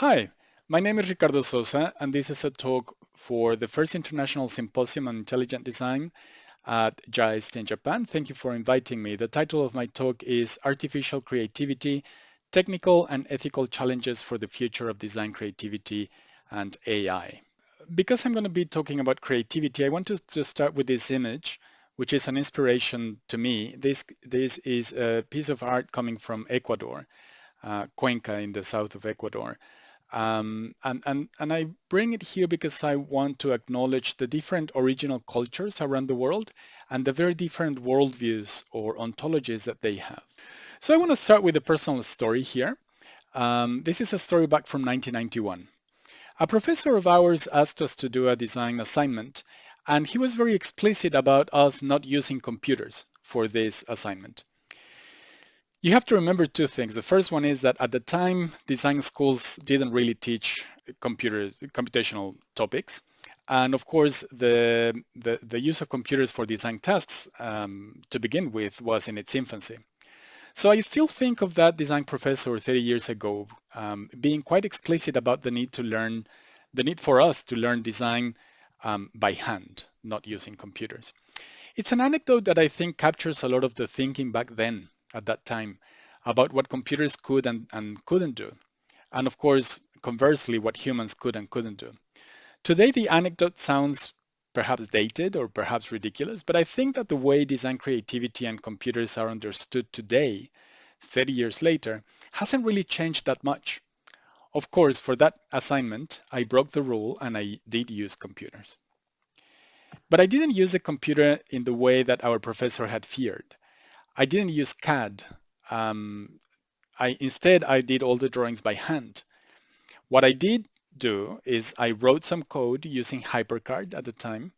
Hi, my name is Ricardo Sosa, and this is a talk for the first International Symposium on Intelligent Design at JICE in Japan. Thank you for inviting me. The title of my talk is Artificial Creativity, Technical and Ethical Challenges for the Future of Design Creativity and AI. Because I'm going to be talking about creativity, I want to just start with this image, which is an inspiration to me. This, this is a piece of art coming from Ecuador, uh, Cuenca in the south of Ecuador. Um, and, and, and I bring it here because I want to acknowledge the different original cultures around the world and the very different worldviews or ontologies that they have. So I want to start with a personal story here. Um, this is a story back from 1991. A professor of ours asked us to do a design assignment, and he was very explicit about us not using computers for this assignment. You have to remember two things. The first one is that at the time, design schools didn't really teach computer computational topics. And of course, the, the, the use of computers for design tasks um, to begin with was in its infancy. So I still think of that design professor 30 years ago um, being quite explicit about the need to learn, the need for us to learn design um, by hand, not using computers. It's an anecdote that I think captures a lot of the thinking back then at that time about what computers could and, and couldn't do. And of course, conversely, what humans could and couldn't do. Today, the anecdote sounds perhaps dated or perhaps ridiculous, but I think that the way design creativity and computers are understood today, 30 years later, hasn't really changed that much. Of course, for that assignment, I broke the rule and I did use computers. But I didn't use a computer in the way that our professor had feared. I didn't use CAD. Um, I Instead, I did all the drawings by hand. What I did do is I wrote some code using HyperCard at the time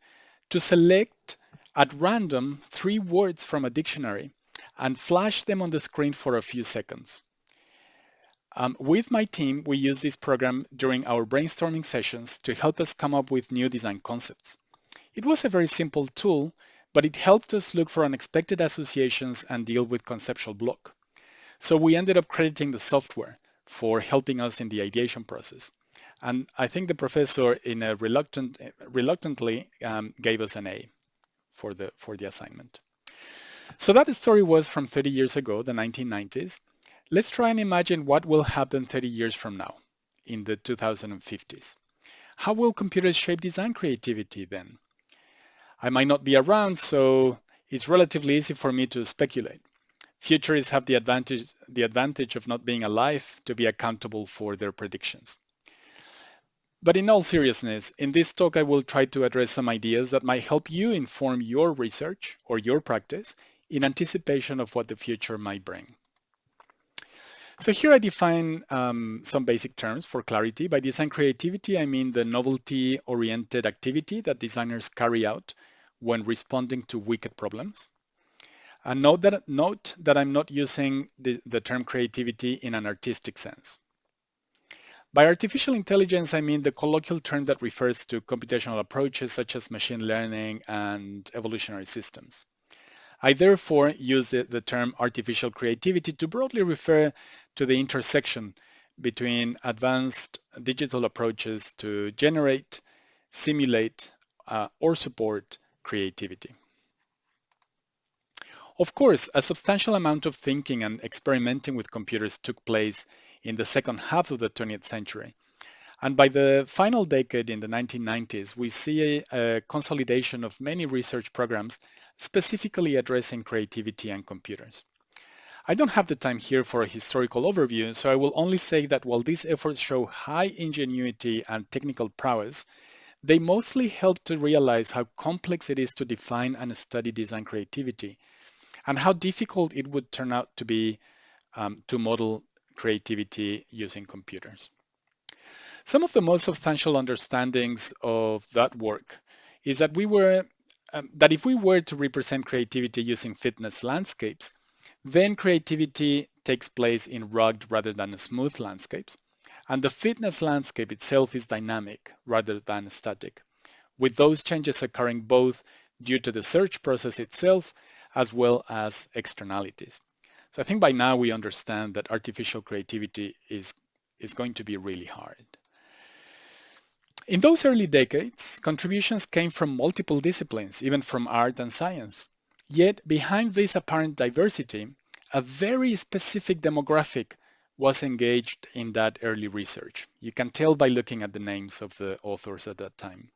to select at random three words from a dictionary and flash them on the screen for a few seconds. Um, with my team, we use this program during our brainstorming sessions to help us come up with new design concepts. It was a very simple tool, but it helped us look for unexpected associations and deal with conceptual block. So we ended up crediting the software for helping us in the ideation process. And I think the professor in a reluctant, reluctantly um, gave us an A for the, for the assignment. So that story was from 30 years ago, the 1990s. Let's try and imagine what will happen 30 years from now in the 2050s. How will computers shape design creativity then? I might not be around, so it's relatively easy for me to speculate. Futurists have the advantage, the advantage of not being alive to be accountable for their predictions. But in all seriousness, in this talk I will try to address some ideas that might help you inform your research or your practice in anticipation of what the future might bring. So here I define um, some basic terms for clarity. By design creativity, I mean the novelty-oriented activity that designers carry out when responding to wicked problems. And note that, note that I'm not using the, the term creativity in an artistic sense. By artificial intelligence, I mean the colloquial term that refers to computational approaches such as machine learning and evolutionary systems. I therefore use the, the, term artificial creativity to broadly refer to the intersection between advanced digital approaches to generate, simulate, uh, or support creativity. Of course, a substantial amount of thinking and experimenting with computers took place in the second half of the 20th century. And by the final decade in the 1990s, we see a, a consolidation of many research programs specifically addressing creativity and computers. I don't have the time here for a historical overview, so I will only say that while these efforts show high ingenuity and technical prowess, they mostly help to realize how complex it is to define and study design creativity and how difficult it would turn out to be um, to model creativity using computers. Some of the most substantial understandings of that work is that we were um, that if we were to represent creativity using fitness landscapes, then creativity takes place in rugged rather than smooth landscapes. And the fitness landscape itself is dynamic rather than static, with those changes occurring both due to the search process itself as well as externalities. So I think by now we understand that artificial creativity is, is going to be really hard. In those early decades, contributions came from multiple disciplines, even from art and science. Yet behind this apparent diversity, a very specific demographic was engaged in that early research. You can tell by looking at the names of the authors at that time.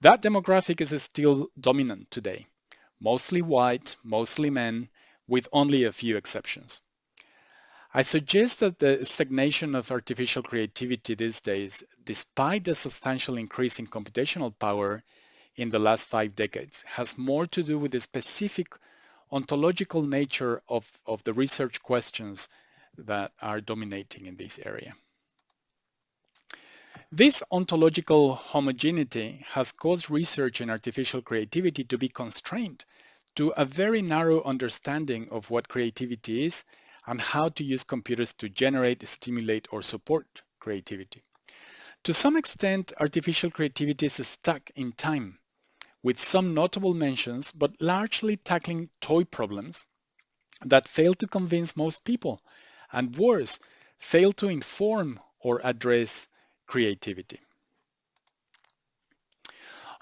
That demographic is still dominant today, mostly white, mostly men, with only a few exceptions. I suggest that the stagnation of artificial creativity these days, despite the substantial increase in computational power in the last five decades, has more to do with the specific ontological nature of, of the research questions that are dominating in this area. This ontological homogeneity has caused research in artificial creativity to be constrained to a very narrow understanding of what creativity is and how to use computers to generate, stimulate, or support creativity. To some extent, artificial creativity is stuck in time, with some notable mentions, but largely tackling toy problems that fail to convince most people, and worse, fail to inform or address creativity.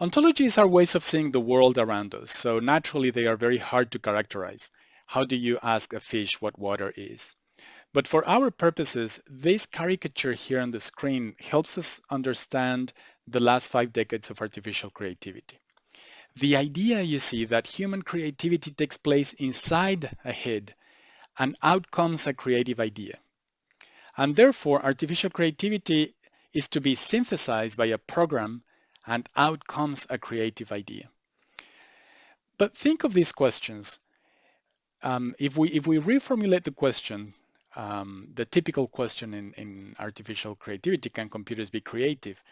Ontologies are ways of seeing the world around us, so naturally they are very hard to characterize. How do you ask a fish what water is? But for our purposes, this caricature here on the screen helps us understand the last five decades of artificial creativity. The idea, you see, that human creativity takes place inside a head and out comes a creative idea. And therefore, artificial creativity is to be synthesized by a program and out comes a creative idea. But think of these questions um, if we if we reformulate the question, um, the typical question in, in artificial creativity, can computers be creative?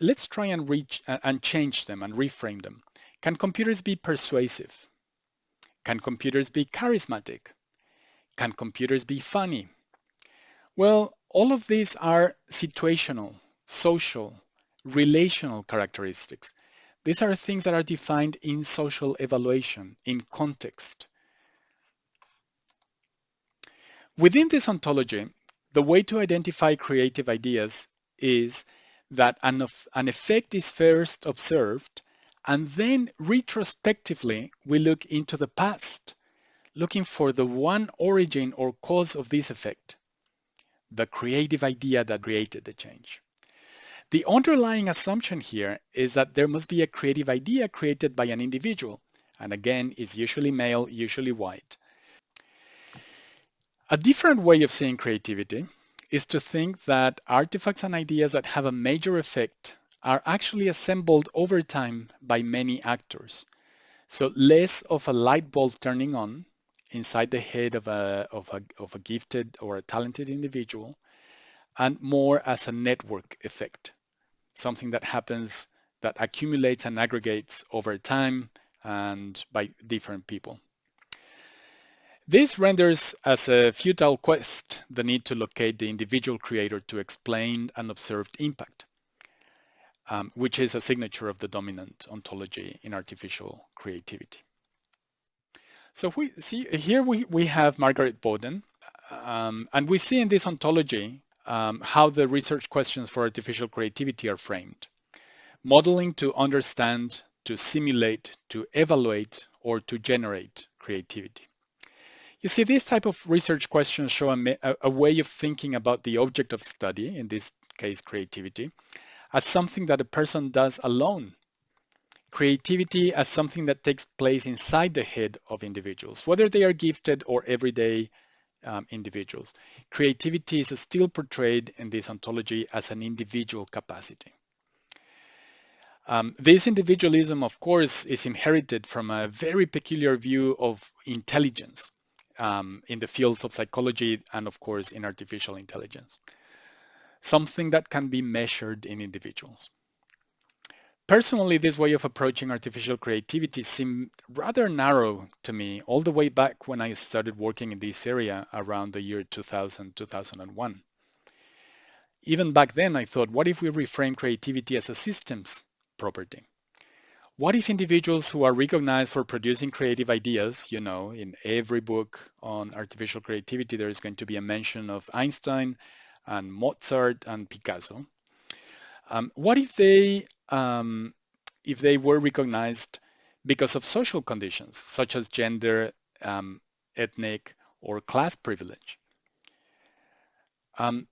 Let's try and reach uh, and change them and reframe them. Can computers be persuasive? Can computers be charismatic? Can computers be funny? Well, all of these are situational, social, relational characteristics. These are things that are defined in social evaluation, in context. Within this ontology, the way to identify creative ideas is that an, an effect is first observed and then retrospectively we look into the past, looking for the one origin or cause of this effect, the creative idea that created the change. The underlying assumption here is that there must be a creative idea created by an individual, and again is usually male, usually white, a different way of seeing creativity is to think that artifacts and ideas that have a major effect are actually assembled over time by many actors. So less of a light bulb turning on inside the head of a, of a, of a gifted or a talented individual and more as a network effect, something that happens that accumulates and aggregates over time and by different people. This renders as a futile quest the need to locate the individual creator to explain an observed impact, um, which is a signature of the dominant ontology in artificial creativity. So we see here we, we have Margaret Boden, um, and we see in this ontology um, how the research questions for artificial creativity are framed. Modeling to understand, to simulate, to evaluate, or to generate creativity. You see, these type of research questions show a, a, way of thinking about the object of study, in this case creativity, as something that a person does alone. Creativity as something that takes place inside the head of individuals, whether they are gifted or everyday um, individuals. Creativity is still portrayed in this ontology as an individual capacity. Um, this individualism, of course, is inherited from a very peculiar view of intelligence um, in the fields of psychology and of course in artificial intelligence. Something that can be measured in individuals. Personally, this way of approaching artificial creativity seemed rather narrow to me all the way back when I started working in this area around the year 2000, 2001. Even back then, I thought, what if we reframe creativity as a systems property? What if individuals who are recognized for producing creative ideas, you know, in every book on artificial creativity, there is going to be a mention of Einstein and Mozart and Picasso. Um, what if they um, if they were recognized because of social conditions such as gender, um, ethnic, or class privilege? Um,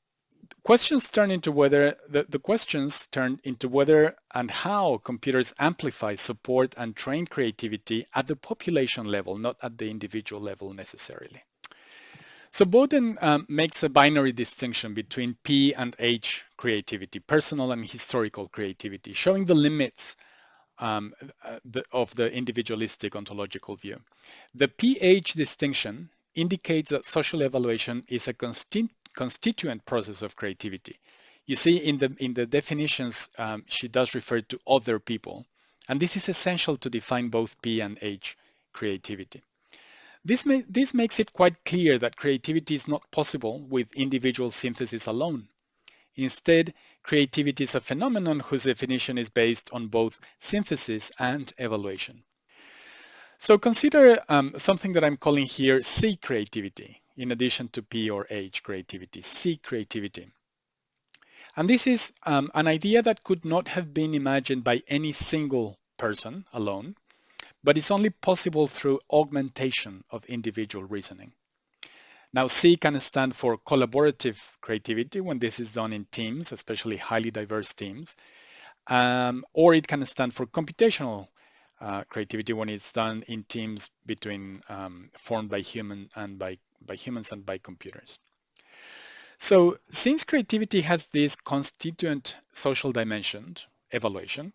questions turn into whether the, the questions turn into whether and how computers amplify, support, and train creativity at the population level, not at the individual level necessarily. So Boden um, makes a binary distinction between P and H creativity, personal and historical creativity, showing the limits um, uh, the, of the individualistic ontological view. The PH distinction indicates that social evaluation is a consti constituent process of creativity. You see in the, in the definitions, um, she does refer to other people, and this is essential to define both P and H creativity. This, this makes it quite clear that creativity is not possible with individual synthesis alone. Instead, creativity is a phenomenon whose definition is based on both synthesis and evaluation. So consider um, something that I'm calling here C creativity, in addition to P or H creativity, C creativity. And this is um, an idea that could not have been imagined by any single person alone, but it's only possible through augmentation of individual reasoning. Now C can stand for collaborative creativity when this is done in teams, especially highly diverse teams, um, or it can stand for computational uh, creativity when it's done in teams between um, formed by human and by, by humans and by computers. So since creativity has this constituent social dimension, evaluation,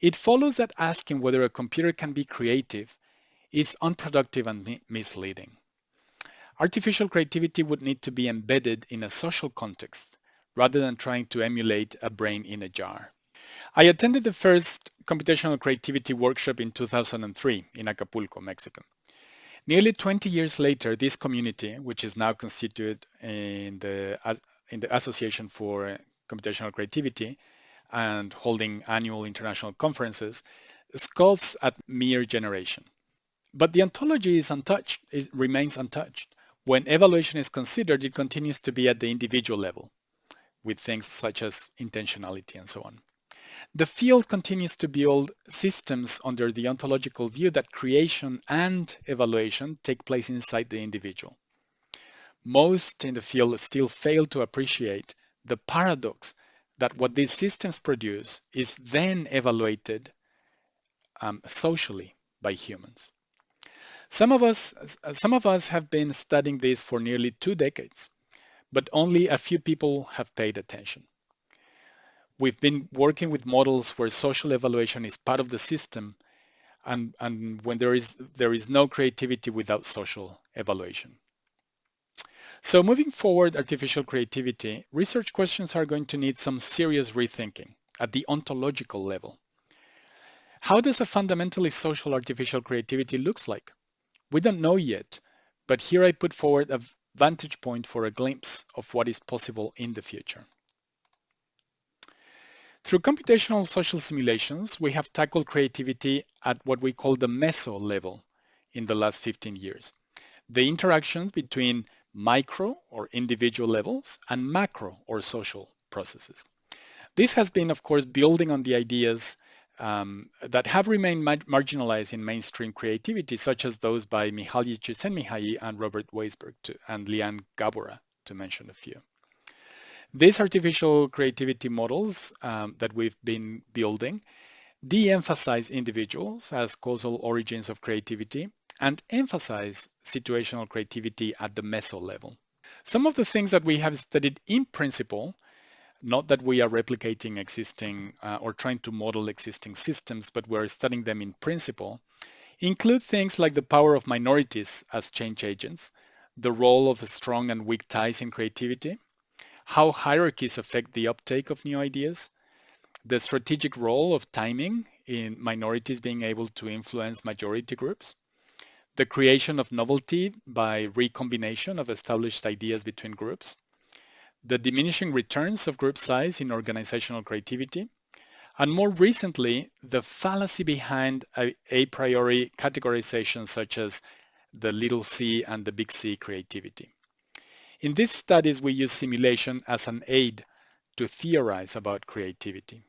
it follows that asking whether a computer can be creative is unproductive and misleading. Artificial creativity would need to be embedded in a social context rather than trying to emulate a brain in a jar. I attended the first computational creativity workshop in 2003 in Acapulco, Mexico. Nearly 20 years later, this community, which is now constituted in the, in the Association for Computational Creativity, and holding annual international conferences, scoffs at mere generation. But the ontology is untouched, it remains untouched. When evaluation is considered, it continues to be at the individual level, with things such as intentionality and so on. The field continues to build systems under the ontological view that creation and evaluation take place inside the individual. Most in the field still fail to appreciate the paradox that what these systems produce is then evaluated um, socially by humans. Some of us, some of us have been studying this for nearly two decades, but only a few people have paid attention. We've been working with models where social evaluation is part of the system and, and when there is, there is no creativity without social evaluation. So moving forward artificial creativity, research questions are going to need some serious rethinking at the ontological level. How does a fundamentally social artificial creativity looks like? We don't know yet, but here I put forward a vantage point for a glimpse of what is possible in the future. Through computational social simulations, we have tackled creativity at what we call the meso level in the last 15 years. The interactions between micro or individual levels and macro or social processes. This has been, of course, building on the ideas um, that have remained ma marginalized in mainstream creativity, such as those by Mihaly Csikszentmihalyi and Robert Weisberg to, and Liane Gabora, to mention a few. These artificial creativity models um, that we've been building de-emphasize individuals as causal origins of creativity and emphasize situational creativity at the meso level. Some of the things that we have studied in principle, not that we are replicating existing uh, or trying to model existing systems, but we're studying them in principle, include things like the power of minorities as change agents, the role of strong and weak ties in creativity, how hierarchies affect the uptake of new ideas, the strategic role of timing in minorities being able to influence majority groups, the creation of novelty by recombination of established ideas between groups, the diminishing returns of group size in organizational creativity, and more recently, the fallacy behind a, a priori categorization such as the little c and the big C creativity. In these studies, we use simulation as an aid to theorize about creativity.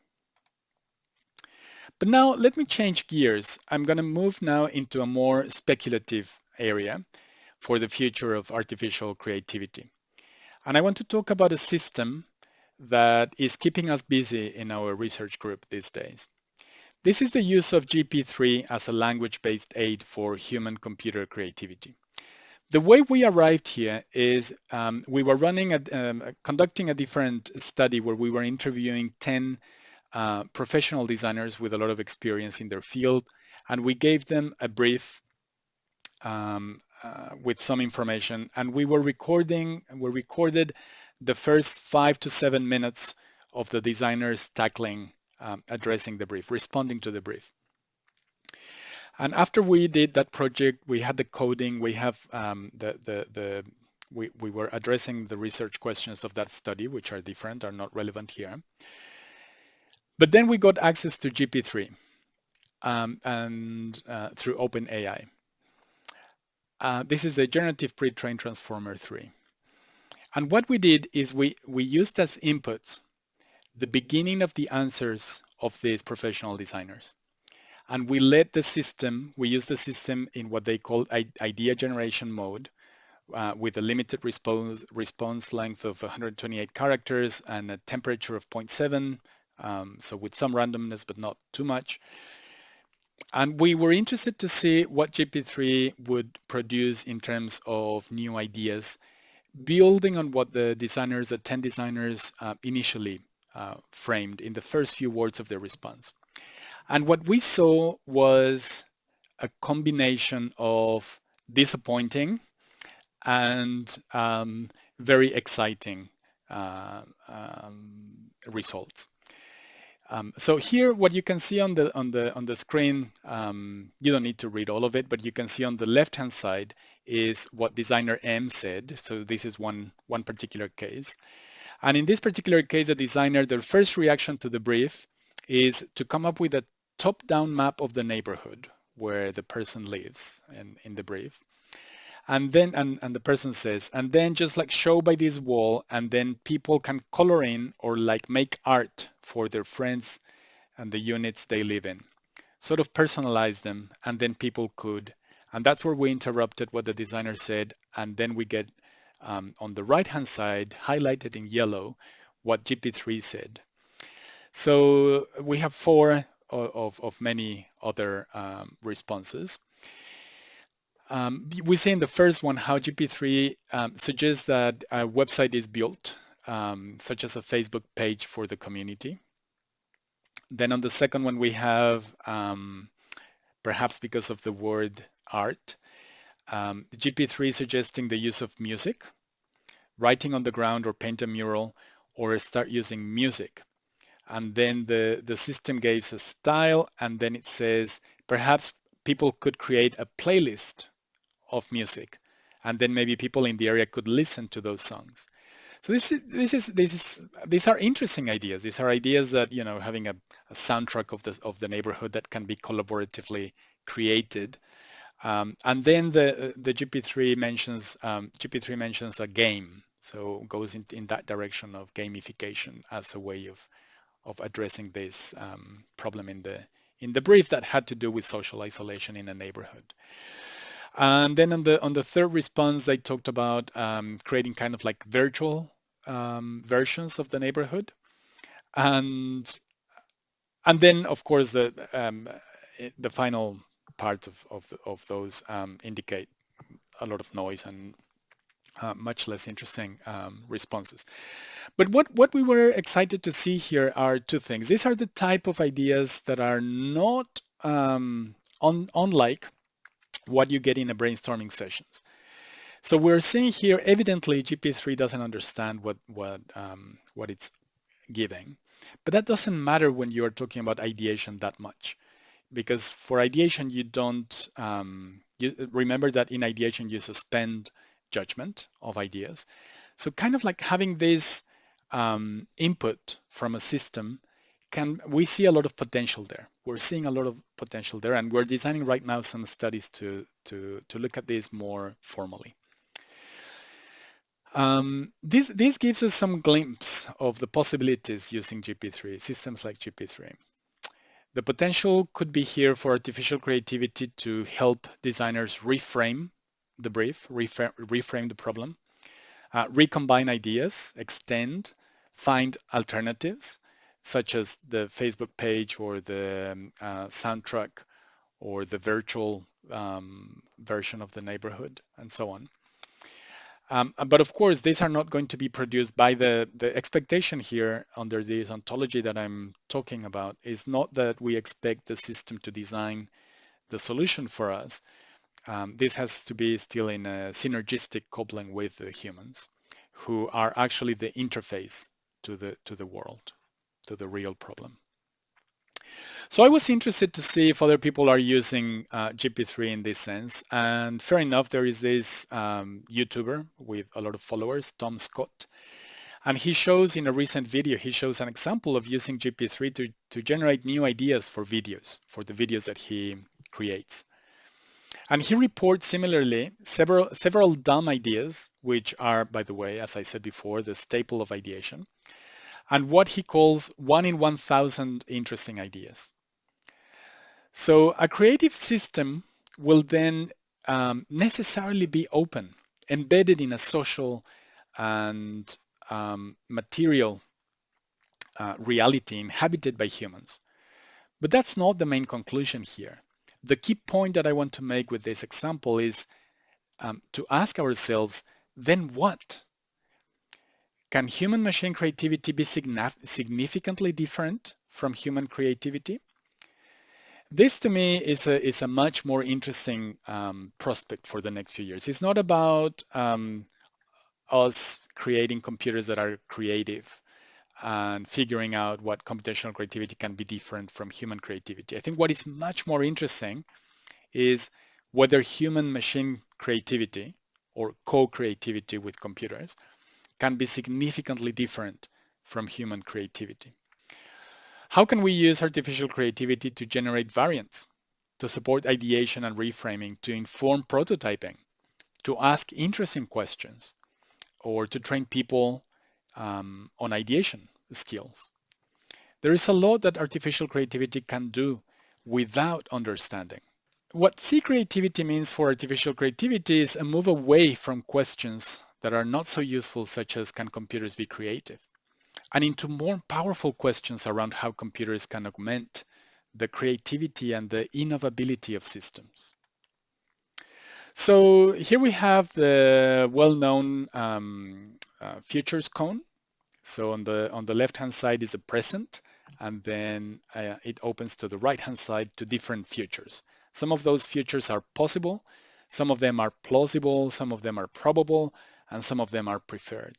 But now let me change gears. I'm going to move now into a more speculative area for the future of artificial creativity. And I want to talk about a system that is keeping us busy in our research group these days. This is the use of GP3 as a language-based aid for human-computer creativity. The way we arrived here is um, we were running a, um, conducting a different study where we were interviewing 10 uh, professional designers with a lot of experience in their field, and we gave them a brief um, uh, with some information, and we were recording, we recorded the first five to seven minutes of the designers tackling, um, addressing the brief, responding to the brief. And after we did that project, we had the coding, we have um, the, the, the we, we were addressing the research questions of that study, which are different, are not relevant here. But then we got access to GP3 um, and uh, through OpenAI. Uh, this is a generative pre-trained transformer 3. And what we did is we, we used as inputs the beginning of the answers of these professional designers. And we let the system, we use the system in what they call idea generation mode uh, with a limited response, response length of 128 characters and a temperature of 0.7, um, so with some randomness, but not too much. And we were interested to see what GP3 would produce in terms of new ideas, building on what the designers, the 10 designers uh, initially uh, framed in the first few words of their response. And what we saw was a combination of disappointing and um, very exciting uh, um, results. Um, so here, what you can see on the on the on the screen, um, you don't need to read all of it, but you can see on the left-hand side is what designer M said. So this is one one particular case, and in this particular case, the designer, their first reaction to the brief is to come up with a top-down map of the neighborhood where the person lives in, in the brief. And then, and, and the person says, and then just like show by this wall, and then people can color in or like make art for their friends and the units they live in. Sort of personalize them, and then people could. And that's where we interrupted what the designer said, and then we get um, on the right-hand side, highlighted in yellow, what GP3 said. So we have four of, of many other um, responses. Um, we see in the first one how GP3 um, suggests that a website is built, um, such as a Facebook page for the community. Then on the second one, we have, um, perhaps because of the word art, um, GP3 suggesting the use of music, writing on the ground or paint a mural, or start using music and then the, the system gives a style and then it says perhaps people could create a playlist of music and then maybe people in the area could listen to those songs. So this is this is this is these are interesting ideas. These are ideas that you know having a, a soundtrack of the of the neighborhood that can be collaboratively created. Um, and then the the GP3 mentions um, GP3 mentions a game, so goes in, in that direction of gamification as a way of of addressing this um, problem in the in the brief that had to do with social isolation in a neighborhood. And then on the on the third response, they talked about um, creating kind of like virtual um, versions of the neighborhood, and and then of course the um, the final parts of of, of those um, indicate a lot of noise and uh, much less interesting um, responses. But what, what we were excited to see here are two things. These are the type of ideas that are not um, un, unlike what you get in the brainstorming sessions. So we're seeing here, evidently GP3 doesn't understand what, what, um, what it's giving, but that doesn't matter when you're talking about ideation that much because for ideation, you don't, um, you remember that in ideation, you suspend judgment of ideas. So kind of like having this um, input from a system can we see a lot of potential there. We're seeing a lot of potential there, and we're designing right now some studies to to to look at this more formally. Um, this, this gives us some glimpse of the possibilities using GP3, systems like GP3. The potential could be here for artificial creativity to help designers reframe the brief, reframe, reframe the problem, uh, recombine ideas, extend, find alternatives, such as the Facebook page or the um, uh, soundtrack or the virtual um, version of the neighborhood and so on. Um, but of course, these are not going to be produced by the, the expectation here under this ontology that I'm talking about is not that we expect the system to design the solution for us. Um, this has to be still in a synergistic coupling with the humans who are actually the interface to the, to the world, to the real problem. So I was interested to see if other people are using uh, GP3 in this sense. And fair enough, there is this um, YouTuber with a lot of followers, Tom Scott. And he shows in a recent video, he shows an example of using GP3 to, to generate new ideas for videos, for the videos that he creates. And he reports similarly several, several dumb ideas, which are, by the way, as I said before, the staple of ideation, and what he calls one in 1,000 interesting ideas. So a creative system will then um, necessarily be open, embedded in a social and um, material uh, reality inhabited by humans. But that's not the main conclusion here. The key point that I want to make with this example is um, to ask ourselves, then what? Can human machine creativity be significantly different from human creativity? This to me is a, is a much more interesting um, prospect for the next few years. It's not about um, us creating computers that are creative and figuring out what computational creativity can be different from human creativity. I think what is much more interesting is whether human machine creativity or co-creativity with computers can be significantly different from human creativity. How can we use artificial creativity to generate variants, to support ideation and reframing, to inform prototyping, to ask interesting questions, or to train people um, on ideation skills? There is a lot that artificial creativity can do without understanding. What C creativity means for artificial creativity is a move away from questions that are not so useful, such as can computers be creative? and into more powerful questions around how computers can augment the creativity and the innovability of systems. So here we have the well-known um, uh, futures cone. So on the on the left-hand side is a present, and then uh, it opens to the right-hand side to different futures. Some of those futures are possible, some of them are plausible, some of them are probable, and some of them are preferred.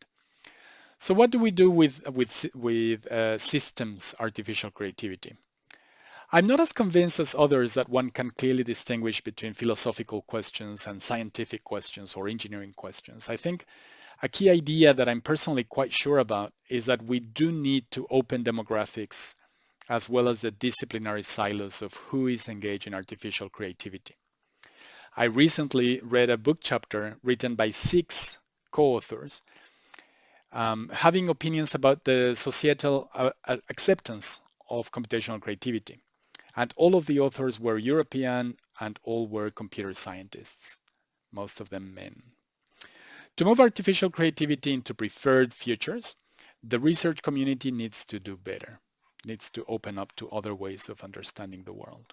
So what do we do with, with, with uh, systems artificial creativity? I'm not as convinced as others that one can clearly distinguish between philosophical questions and scientific questions or engineering questions. I think a key idea that I'm personally quite sure about is that we do need to open demographics as well as the disciplinary silos of who is engaged in artificial creativity. I recently read a book chapter written by six co-authors um, having opinions about the societal uh, acceptance of computational creativity. And all of the authors were European and all were computer scientists, most of them men. To move artificial creativity into preferred futures, the research community needs to do better, needs to open up to other ways of understanding the world.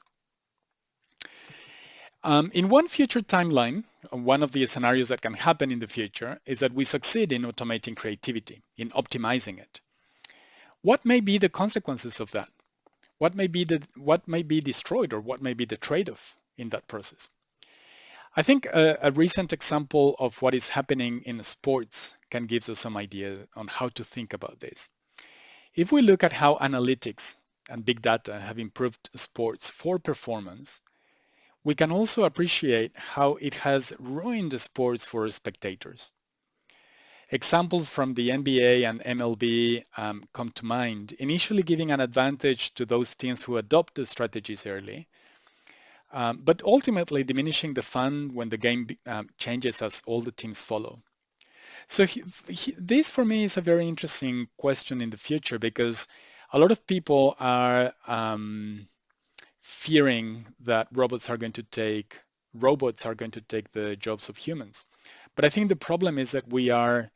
Um, in one future timeline, one of the scenarios that can happen in the future is that we succeed in automating creativity, in optimizing it. What may be the consequences of that? What may be the what may be destroyed or what may be the trade-off in that process? I think a, a, recent example of what is happening in sports can give us some idea on how to think about this. If we look at how analytics and big data have improved sports for performance, we can also appreciate how it has ruined sports for spectators. Examples from the NBA and MLB um, come to mind, initially giving an advantage to those teams who adopt the strategies early, um, but ultimately diminishing the fun when the game um, changes as all the teams follow. So he, he, this for me is a very interesting question in the future because a lot of people are um, fearing that robots are going to take robots are going to take the jobs of humans. But I think the problem is that we are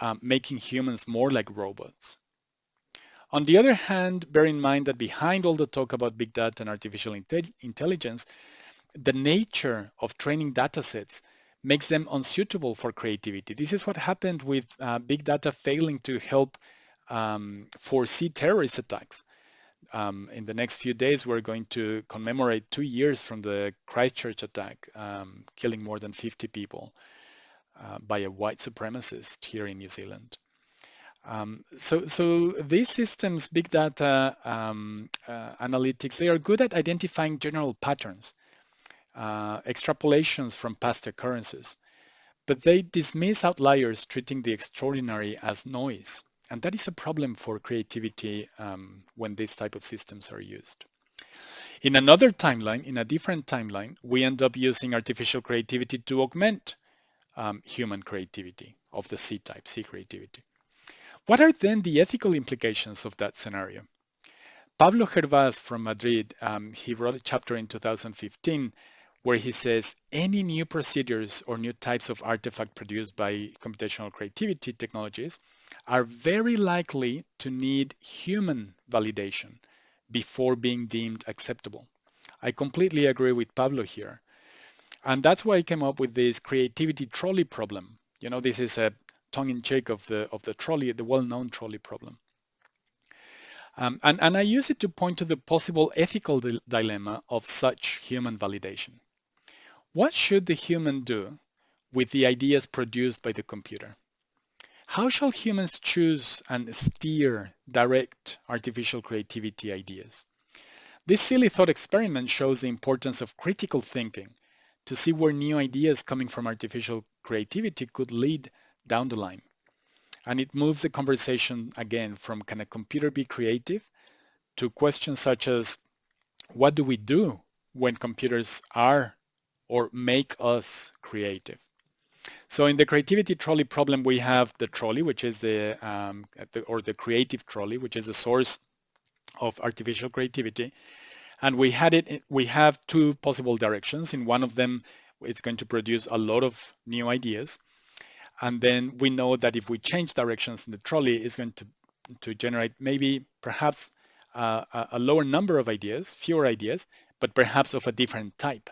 um, making humans more like robots. On the other hand, bear in mind that behind all the talk about big data and artificial inte intelligence, the nature of training data sets makes them unsuitable for creativity. This is what happened with uh, big data failing to help um, foresee terrorist attacks. Um, in the next few days, we're going to commemorate two years from the Christchurch attack, um, killing more than 50 people uh, by a white supremacist here in New Zealand. Um, so, so these systems, big data um, uh, analytics, they are good at identifying general patterns, uh, extrapolations from past occurrences, but they dismiss outliers, treating the extraordinary as noise. And that is a problem for creativity um, when these type of systems are used. In another timeline, in a different timeline, we end up using artificial creativity to augment um, human creativity of the C-type, C creativity. What are then the ethical implications of that scenario? Pablo Gervás from Madrid, um, he wrote a chapter in 2015 where he says any new procedures or new types of artifact produced by computational creativity technologies are very likely to need human validation before being deemed acceptable. I completely agree with Pablo here. And that's why I came up with this creativity trolley problem. You know, this is a tongue-in-cheek of the of the trolley, the well-known trolley problem. Um, and, and I use it to point to the possible ethical di dilemma of such human validation. What should the human do with the ideas produced by the computer? How shall humans choose and steer direct artificial creativity ideas? This silly thought experiment shows the importance of critical thinking to see where new ideas coming from artificial creativity could lead down the line. And it moves the conversation again from can a computer be creative to questions such as what do we do when computers are or make us creative. So in the creativity trolley problem, we have the trolley, which is the, um, the, or the creative trolley, which is the source of artificial creativity. And we had it, we have two possible directions. In one of them, it's going to produce a lot of new ideas. And then we know that if we change directions in the trolley, it's going to, to generate maybe perhaps uh, a lower number of ideas, fewer ideas, but perhaps of a different type.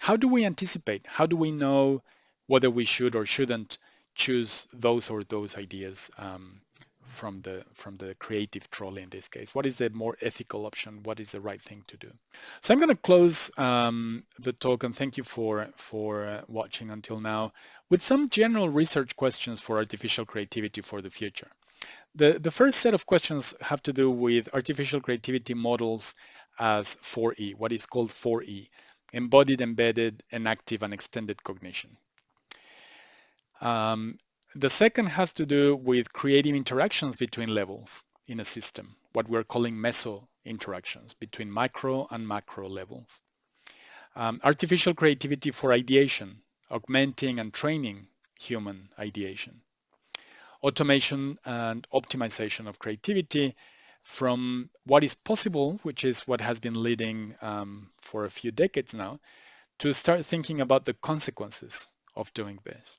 How do we anticipate? How do we know whether we should or shouldn't choose those or those ideas um, from the from the creative trolley in this case? What is the more ethical option? What is the right thing to do? So I'm going to close um, the talk and thank you for for uh, watching until now with some general research questions for artificial creativity for the future. The, the first set of questions have to do with artificial creativity models as 4E, what is called 4E embodied, embedded, enactive and extended cognition. Um, the second has to do with creating interactions between levels in a system, what we're calling meso interactions between micro and macro levels. Um, artificial creativity for ideation, augmenting and training human ideation. Automation and optimization of creativity from what is possible, which is what has been leading um, for a few decades now, to start thinking about the consequences of doing this.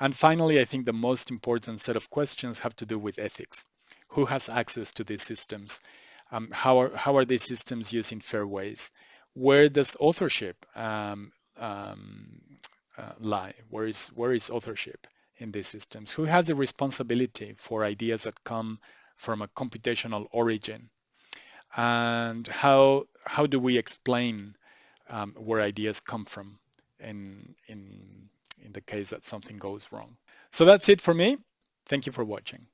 And finally, I think the most important set of questions have to do with ethics. Who has access to these systems? Um, how, are, how are these systems used in fair ways? Where does authorship um, um, uh, lie? Where is, where is authorship in these systems? Who has the responsibility for ideas that come from a computational origin? And how, how do we explain um, where ideas come from in, in, in the case that something goes wrong? So that's it for me. Thank you for watching.